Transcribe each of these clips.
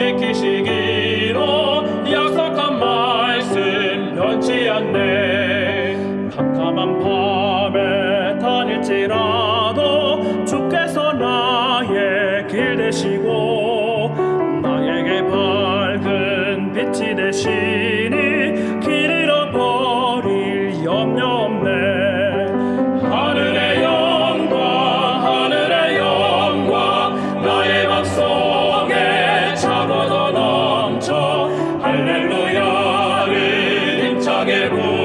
지키시기로 약속한 말씀 변치 않네. 캄캄한 밤에 다닐지라도 주께서 나의 길 되시고 나에게 밝은 빛이 되시 차고도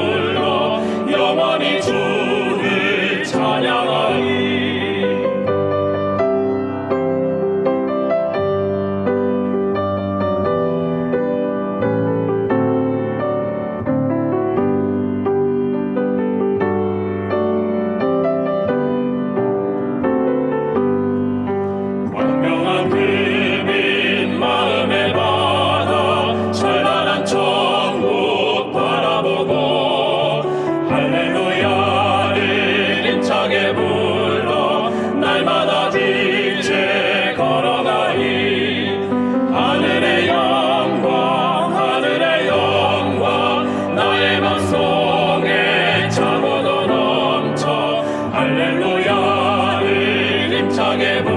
할렐루야를 힘차게 부르